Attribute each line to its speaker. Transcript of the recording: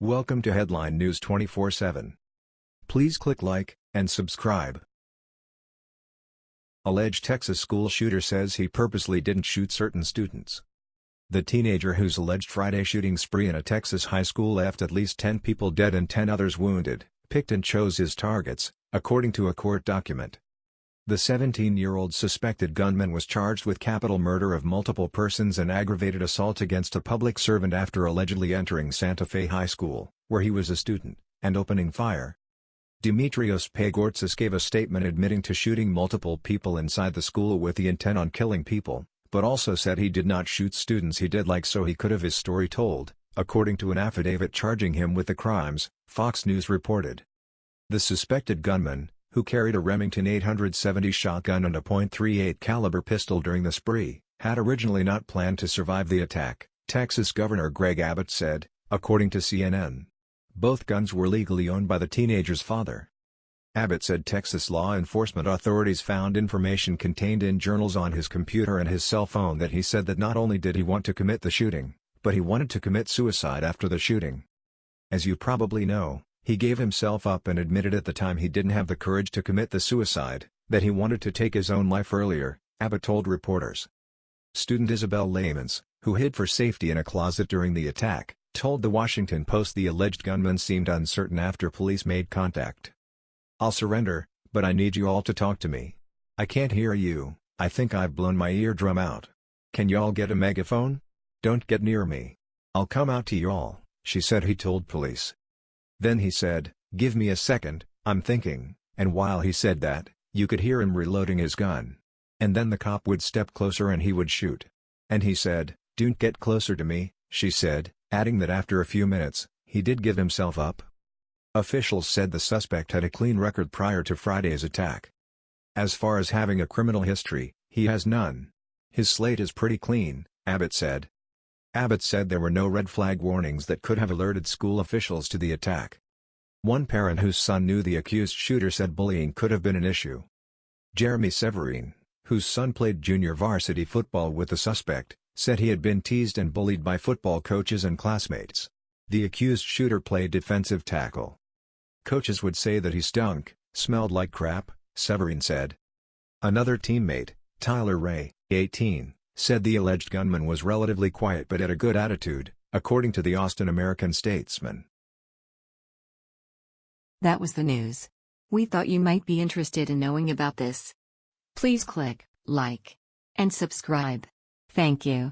Speaker 1: Welcome to Headline News 24/7. Please click like and subscribe. Alleged Texas school shooter says he purposely didn't shoot certain students. The teenager whose alleged Friday shooting spree in a Texas high school left at least 10 people dead and 10 others wounded, picked and chose his targets, according to a court document. The 17-year-old suspected gunman was charged with capital murder of multiple persons and aggravated assault against a public servant after allegedly entering Santa Fe High School, where he was a student, and opening fire. Dimitrios Pagourtzis gave a statement admitting to shooting multiple people inside the school with the intent on killing people, but also said he did not shoot students he did like so he could have his story told, according to an affidavit charging him with the crimes, Fox News reported. The suspected gunman, who carried a Remington 870 shotgun and a .38 caliber pistol during the spree, had originally not planned to survive the attack, Texas Governor Greg Abbott said, according to CNN. Both guns were legally owned by the teenager's father. Abbott said Texas law enforcement authorities found information contained in journals on his computer and his cell phone that he said that not only did he want to commit the shooting, but he wanted to commit suicide after the shooting. As you probably know, he gave himself up and admitted at the time he didn't have the courage to commit the suicide, that he wanted to take his own life earlier, Abbott told reporters. Student Isabel Laymance, who hid for safety in a closet during the attack, told The Washington Post the alleged gunman seemed uncertain after police made contact. I'll surrender, but I need you all to talk to me. I can't hear you, I think I've blown my eardrum out. Can y'all get a megaphone? Don't get near me. I'll come out to y'all, she said he told police. Then he said, give me a second, I'm thinking, and while he said that, you could hear him reloading his gun. And then the cop would step closer and he would shoot. And he said, don't get closer to me, she said, adding that after a few minutes, he did give himself up. Officials said the suspect had a clean record prior to Friday's attack. As far as having a criminal history, he has none. His slate is pretty clean, Abbott said. Abbott said there were no red flag warnings that could have alerted school officials to the attack. One parent whose son knew the accused shooter said bullying could have been an issue. Jeremy Severino, whose son played junior varsity football with the suspect, said he had been teased and bullied by football coaches and classmates. The accused shooter played defensive tackle. Coaches would say that he stunk, smelled like crap, Severino said. Another teammate, Tyler Ray, 18, said the alleged gunman was relatively quiet but had a good attitude, according to the Austin American-Statesman.
Speaker 2: That was the news. We thought you might be interested in knowing about this. Please click like and subscribe. Thank you.